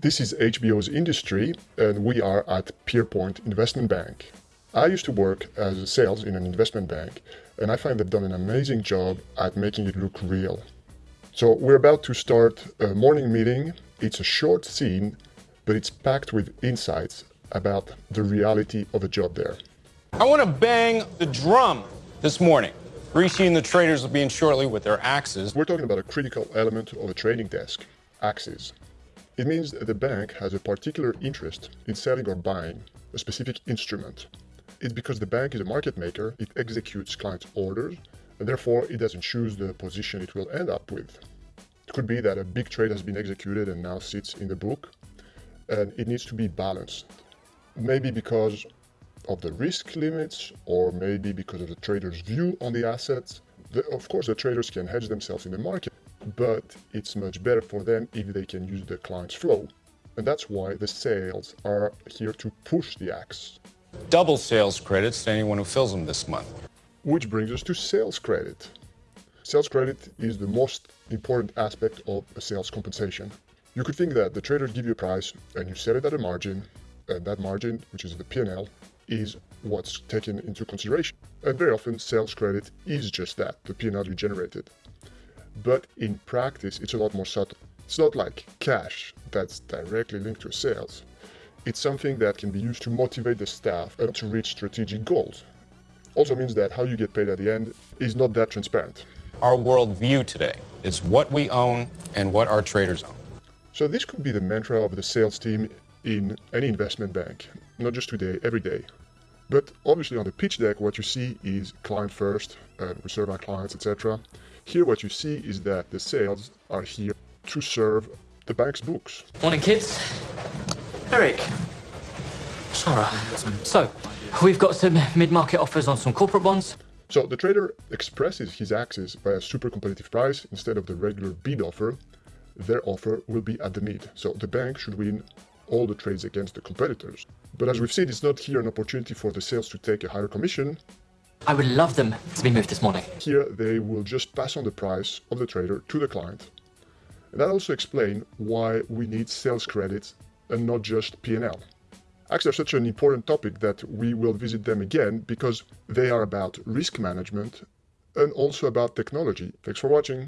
This is HBO's industry, and we are at Pierpoint Investment Bank. I used to work as a sales in an investment bank, and I find they've done an amazing job at making it look real. So we're about to start a morning meeting. It's a short scene, but it's packed with insights about the reality of a job there. I want to bang the drum this morning. Rishi and the traders will be in shortly with their axes. We're talking about a critical element of a trading desk, axes. It means that the bank has a particular interest in selling or buying a specific instrument. It's because the bank is a market maker, it executes clients' orders, and therefore it doesn't choose the position it will end up with. It could be that a big trade has been executed and now sits in the book, and it needs to be balanced. Maybe because of the risk limits, or maybe because of the trader's view on the assets. The, of course, the traders can hedge themselves in the market, but it's much better for them if they can use the client's flow. And that's why the sales are here to push the axe. Double sales credits to anyone who fills them this month. Which brings us to sales credit. Sales credit is the most important aspect of a sales compensation. You could think that the traders give you a price and you set it at a margin, and that margin, which is the P&L, is what's taken into consideration. And very often sales credit is just that, the P&L you generated but in practice it's a lot more subtle. It's not like cash that's directly linked to sales. It's something that can be used to motivate the staff and to reach strategic goals. Also means that how you get paid at the end is not that transparent. Our worldview today is what we own and what our traders own. So this could be the mantra of the sales team in any investment bank, not just today, every day. But obviously on the pitch deck, what you see is client first, and we serve our clients, etc. Here what you see is that the sales are here to serve the bank's books. Morning, kids. Eric. Sarah. So, we've got some mid-market offers on some corporate bonds. So the trader expresses his axes by a super competitive price instead of the regular bid offer. Their offer will be at the mid. So the bank should win all the trades against the competitors. But as we've seen, it's not here an opportunity for the sales to take a higher commission. I would love them to be moved this morning. Here, they will just pass on the price of the trader to the client. And that also explains why we need sales credits and not just P&L. Actually, are such an important topic that we will visit them again because they are about risk management and also about technology. Thanks for watching.